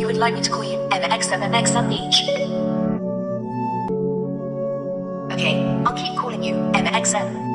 You would like me to call you M X M M X M H. Beach? Okay, I'll keep calling you MXM.